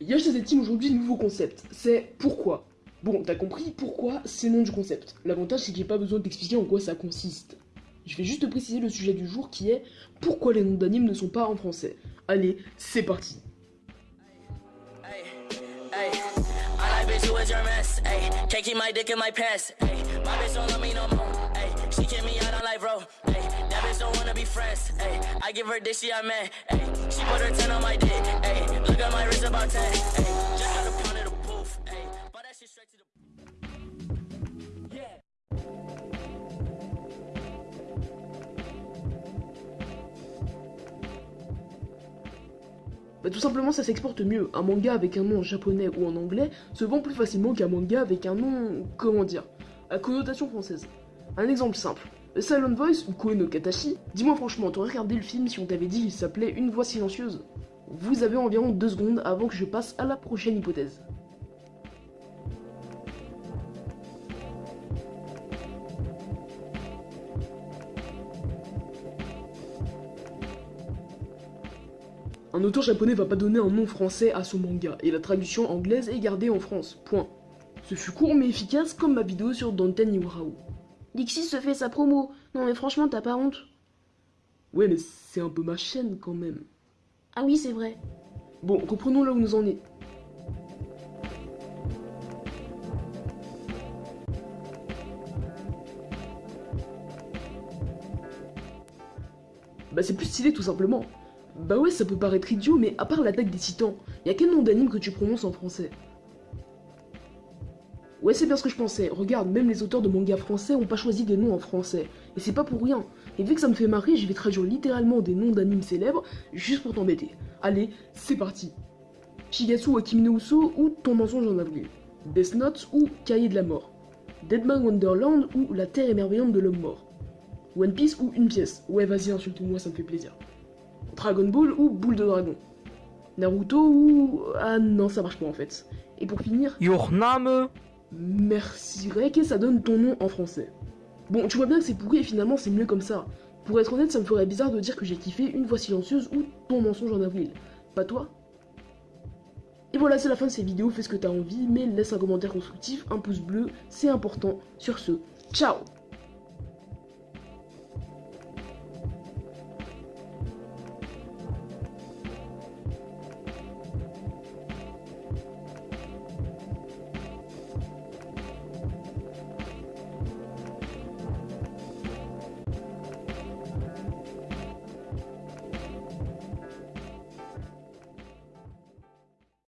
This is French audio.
Yash team aujourd'hui nouveau concept, c'est pourquoi. Bon, t'as compris pourquoi c'est le nom du concept. L'avantage c'est que j'ai pas besoin d'expliquer en quoi ça consiste. Je vais juste préciser le sujet du jour qui est pourquoi les noms d'animes ne sont pas en français. Allez, c'est parti. Bah tout simplement ça s'exporte mieux. Un manga avec un nom en japonais ou en anglais se vend plus facilement qu'un manga avec un nom, comment dire, à connotation française. Un exemple simple. Silent Voice ou Koe no Katashi, dis-moi franchement, t'aurais regardé le film si on t'avait dit qu'il s'appelait Une voix silencieuse? Vous avez environ deux secondes avant que je passe à la prochaine hypothèse. Un auteur japonais va pas donner un nom français à son manga, et la traduction anglaise est gardée en France, point. Ce fut court mais efficace comme ma vidéo sur Danten Iwarao. Dixie se fait sa promo, non mais franchement t'as pas honte Ouais mais c'est un peu ma chaîne quand même. Ah oui c'est vrai. Bon, reprenons là où nous en est. Bah c'est plus stylé tout simplement. Bah ouais, ça peut paraître idiot, mais à part l'attaque des titans, y a quel nom d'anime que tu prononces en français? Ouais, c'est bien ce que je pensais. Regarde, même les auteurs de mangas français ont pas choisi des noms en français. Et c'est pas pour rien. Et vu que ça me fait marrer, je vais traduire littéralement des noms d'animes célèbres juste pour t'embêter. Allez, c'est parti. Shigatsu wa Kimi no Uso ou Ton mensonge en avril. Death Note ou Cahier de la mort. Deadman Wonderland ou La terre émerveillante de l'homme mort. One Piece ou Une pièce. Ouais, vas-y, insulte-moi, ça me fait plaisir. Dragon Ball ou Boule de Dragon Naruto ou... Ah non, ça marche pas en fait. Et pour finir... Your name Merci Rek et ça donne ton nom en français? Bon, tu vois bien que c'est pourri et finalement c'est mieux comme ça. Pour être honnête, ça me ferait bizarre de dire que j'ai kiffé Une voix silencieuse ou Ton mensonge en avril. Pas toi? Et voilà, c'est la fin de cette vidéo, fais ce que t'as envie, mais laisse un commentaire constructif, un pouce bleu, c'est important. Sur ce, ciao